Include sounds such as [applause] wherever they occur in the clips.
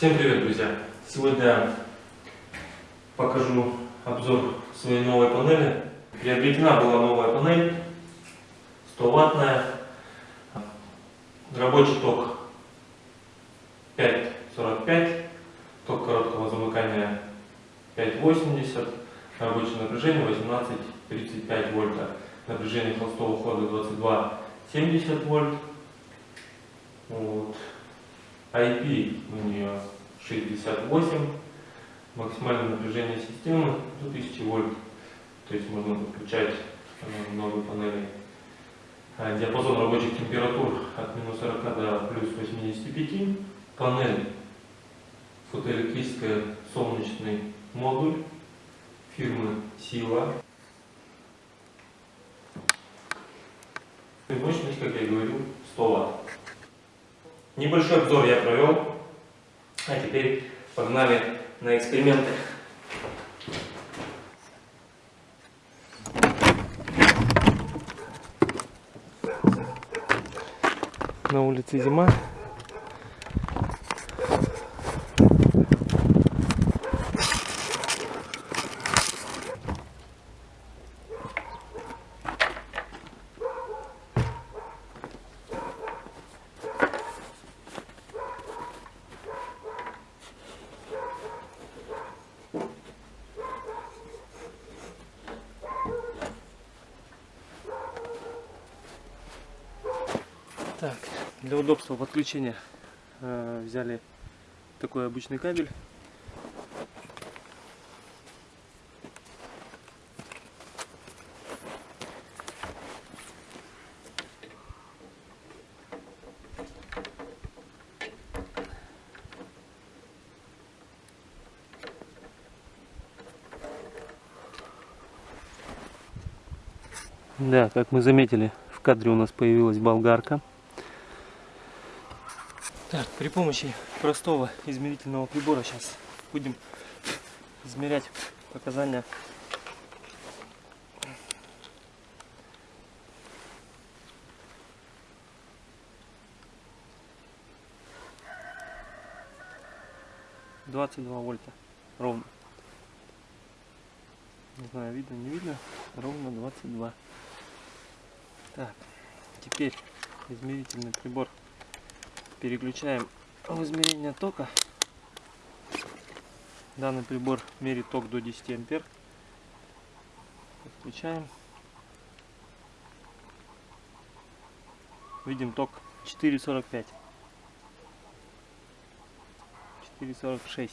Всем привет, друзья! Сегодня покажу обзор своей новой панели. Приобретена была новая панель, 100 ваттная, рабочий ток 5.45, ток короткого замыкания 5.80, рабочее напряжение 18.35 вольта, напряжение холостого хода 22.70 вольт. Вот. IP у нее 68, максимальное напряжение системы до 1000 вольт, то есть можно подключать э, много панелей. А диапазон рабочих температур от минус 40 до плюс 85. Панель фотоэлектрическая солнечный модуль фирмы Сила. И мощность, как я говорил, 100 Вт. Небольшой обзор я провел, а теперь погнали на эксперименты. На улице зима. Так, для удобства подключения э, взяли такой обычный кабель. Да, как мы заметили, в кадре у нас появилась болгарка. Так, при помощи простого измерительного прибора сейчас будем измерять показания Двадцать два вольта ровно. Не знаю, видно, не видно. Ровно 22. Так, теперь измерительный прибор переключаем в измерение тока. Данный прибор мерит ток до 10 ампер. Подключаем. Видим ток 4,45. 4,46.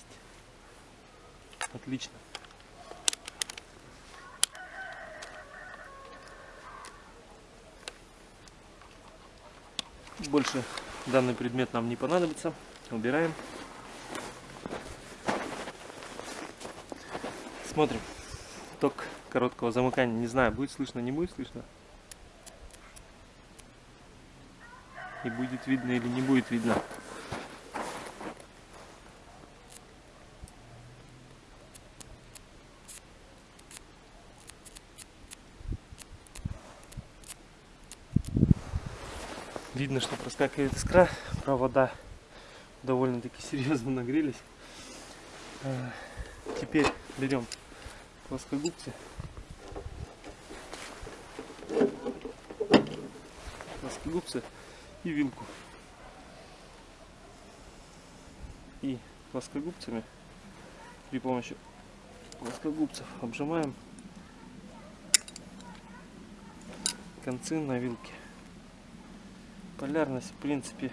Отлично. Больше Данный предмет нам не понадобится. Убираем. Смотрим. Ток короткого замыкания. Не знаю, будет слышно, не будет слышно. И будет видно или не будет видно. Видно, что проскакивает искра, провода довольно-таки серьезно нагрелись. А, теперь берем плоскогубцы. Плоскогубцы и вилку. И плоскогубцами при помощи плоскогубцев обжимаем концы на вилке полярность в принципе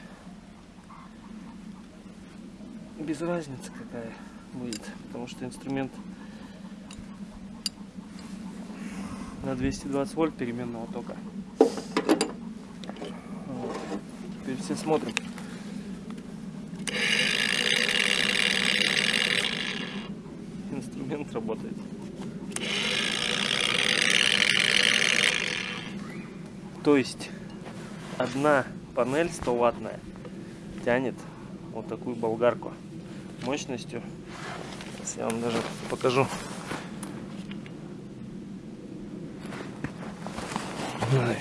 без разницы какая будет потому что инструмент на 220 вольт переменного тока. Вот. теперь все смотрим инструмент работает. То есть одна панель 100 ваттная тянет вот такую болгарку мощностью. Сейчас я вам даже покажу.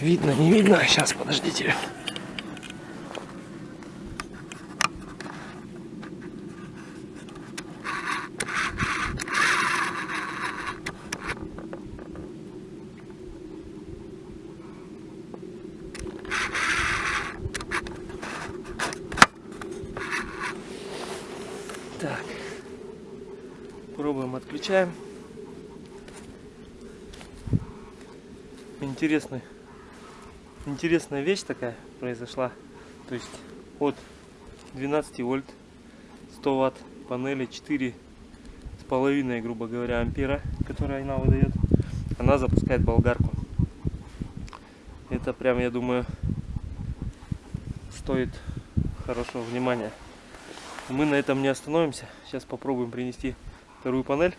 Видно не видно? Сейчас подождите Так. Пробуем, отключаем. Интересный, интересная вещь такая произошла. То есть от 12 вольт 100 ватт панели 4 с половиной, грубо говоря, ампера, которая она выдает, она запускает болгарку. Это прям, я думаю, стоит хорошего внимания. Мы на этом не остановимся. Сейчас попробуем принести вторую панель.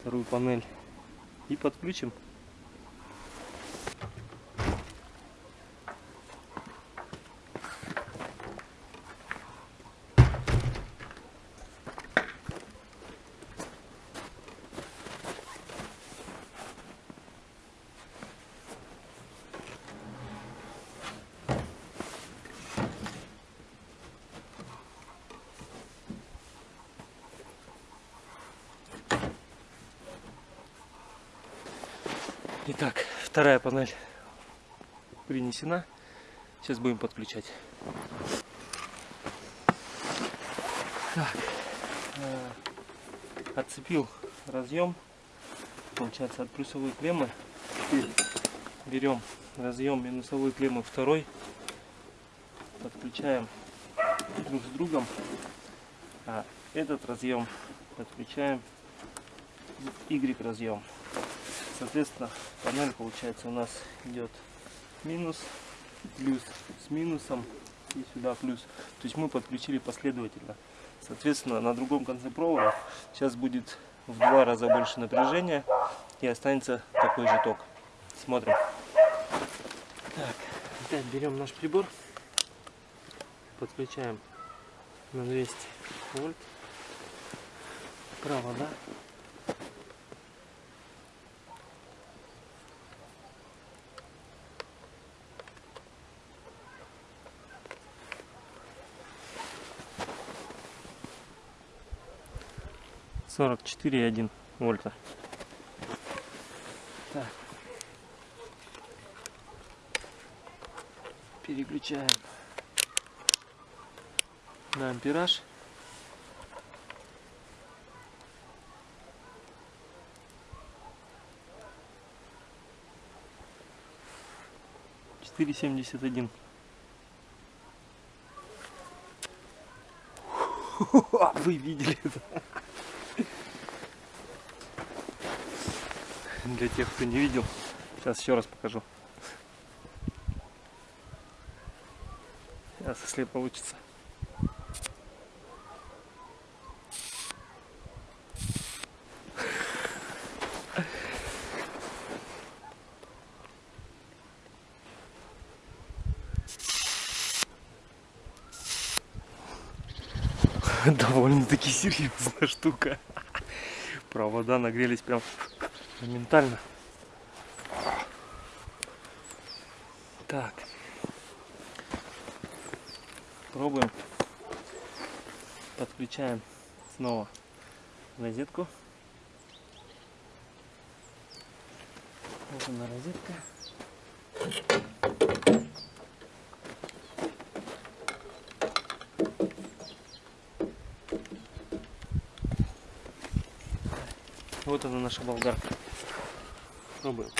Вторую панель. И подключим. Итак, вторая панель принесена. Сейчас будем подключать. Так, э, отцепил разъем, получается от плюсовой клеммы. Берем разъем минусовой клеммы второй, подключаем друг с другом, а этот разъем подключаем Y разъем. Соответственно, панель получается у нас идет минус, плюс с минусом и сюда плюс. То есть мы подключили последовательно. Соответственно, на другом конце провода сейчас будет в два раза больше напряжения и останется такой же ток. Смотрим. Так, опять берем наш прибор, подключаем на 200 вольт. Провода. Сорок четыре и один вольта. Так. Переключаем на ампераж. Четыре семьдесят один. [laughs] Вы видели это? Для тех, кто не видел. Сейчас еще раз покажу. Сейчас, если получится. [laughs] Довольно-таки серьезная штука. Провода нагрелись прям моментально. Так. Пробуем. Подключаем снова розетку. Вот она розетка. Вот она наша болгарка. Пробуем.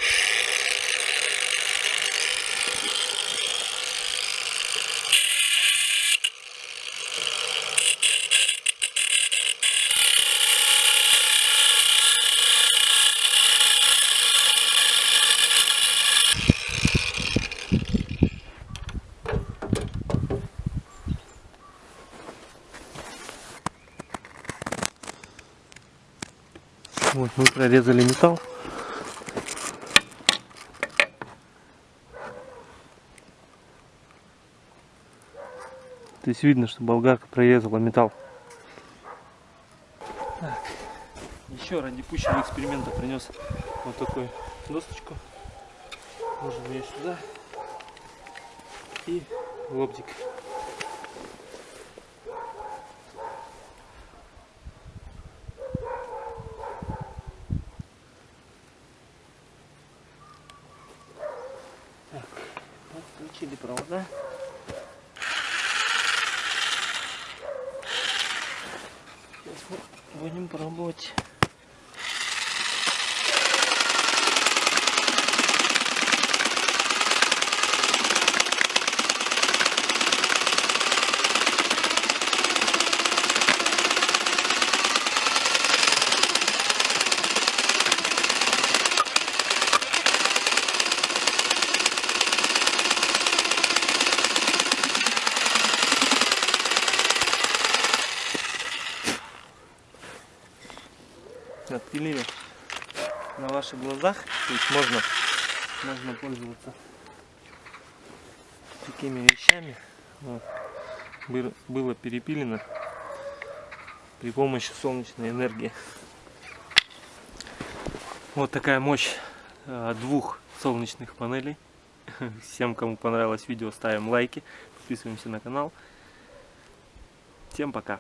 Вот мы прорезали металл. То есть видно, что болгарка прорезала металл. Так. Еще ради пущего эксперимента принес вот такую досточку. Можем ее сюда. И лобзик. Правда? Сейчас мы будем пробовать на ваших глазах. То есть можно, можно пользоваться такими вещами. Вот. Было перепилено при помощи солнечной энергии. Вот такая мощь э, двух солнечных панелей. [laughs] Всем, кому понравилось видео, ставим лайки, подписываемся на канал. Всем пока!